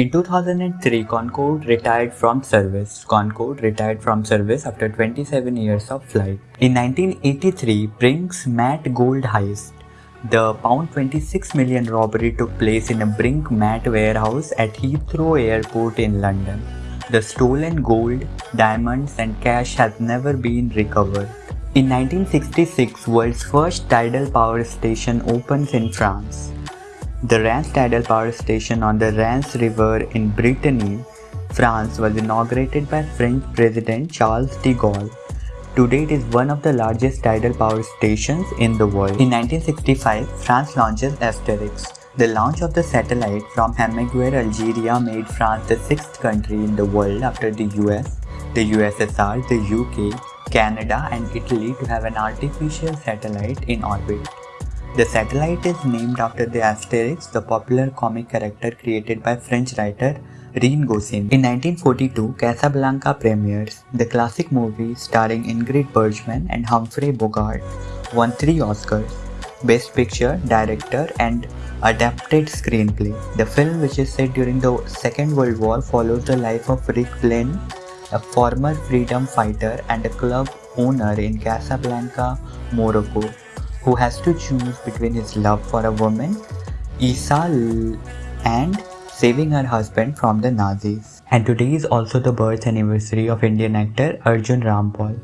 In 2003, Concorde retired from service. Concorde retired from service after 27 years of flight. In 1983, Brink's-Mat Gold heist. The pound 26 million robbery took place in a Brink Matt warehouse at Heathrow Airport in London. The stolen gold, diamonds and cash has never been recovered. In 1966, world's first tidal power station opens in France. The Rance-Tidal power station on the Rance River in Brittany, France was inaugurated by French President Charles de Gaulle. Today it is one of the largest tidal power stations in the world. In 1965, France launches Asterix. The launch of the satellite from Hammaguir, Algeria made France the sixth country in the world after the US, the USSR, the UK, Canada and Italy to have an artificial satellite in orbit. The satellite is named after the Asterix, the popular comic character created by French writer Rene Goscinny. In 1942, Casablanca premieres. The classic movie starring Ingrid Bergman and Humphrey Bogart won three Oscars. Best Picture, Director and Adapted Screenplay. The film, which is set during the Second World War, follows the life of Rick Flynn, a former freedom fighter and a club owner in Casablanca, Morocco who has to choose between his love for a woman, Isa, and saving her husband from the Nazis. And today is also the birth anniversary of Indian actor Arjun Rampal.